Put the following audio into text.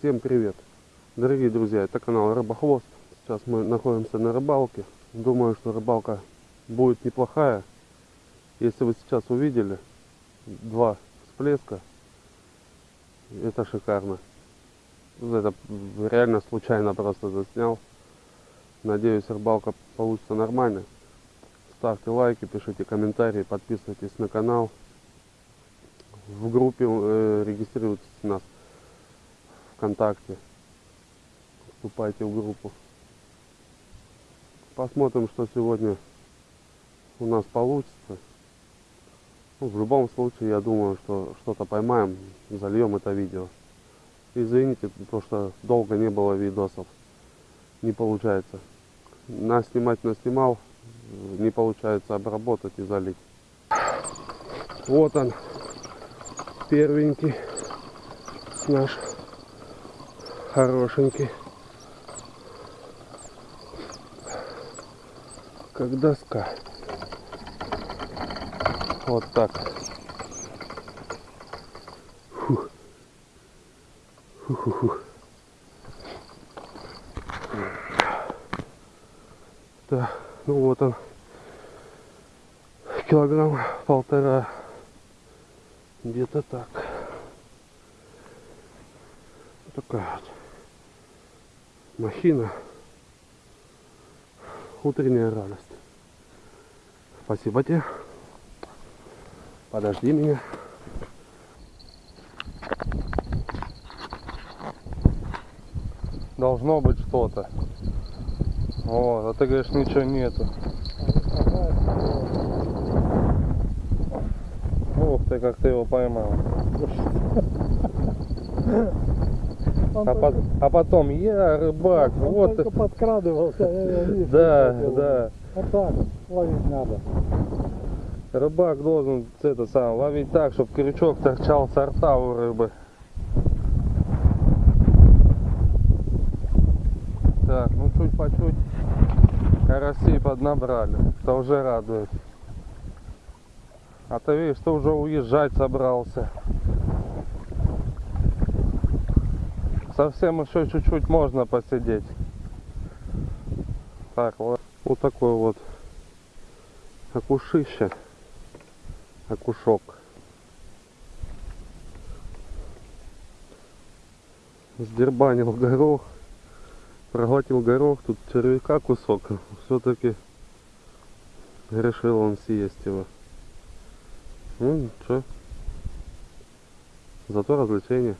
Всем привет! Дорогие друзья, это канал Рыбохвост. Сейчас мы находимся на рыбалке. Думаю, что рыбалка будет неплохая. Если вы сейчас увидели два всплеска, это шикарно. Это реально случайно просто заснял. Надеюсь, рыбалка получится нормально. Ставьте лайки, пишите комментарии, подписывайтесь на канал. В группе э, регистрируйтесь у нас ВКонтакте. Вступайте в группу. Посмотрим, что сегодня у нас получится. Ну, в любом случае, я думаю, что что-то поймаем, зальем это видео. Извините, то что долго не было видосов. Не получается. На снимать наснимал, не получается обработать и залить. Вот он, первенький наш хорошенький. Как доска. Вот так. Фух. Фу-ху-ху. Да, ну вот он. Килограмм полтора. Где-то так. Такая вот махина. Утренняя радость. Спасибо тебе. Подожди меня. Должно быть что-то. Вот, а ты говоришь, ничего нету. Ух ты, как ты его поймал. Он А, только, пот- а потом я рыбак, он вот только подкрадывался. я- я вижу, Да, да. Вот так ловить надо. Рыбак должен это сам ловить так, чтобы крючок торчал с рта у рыбы. Так, ну чуть по чуть карасей поднабрали. Это уже радует. А ты видишь, ты уже уезжать собрался. Совсем еще чуть-чуть можно посидеть. Так, вот. Вот такой вот окушище. Окушок. Сдербанил горох. Проглотил горох. Тут червяка кусок. Все-таки решил он съесть его. Ну ничего. Зато развлечение.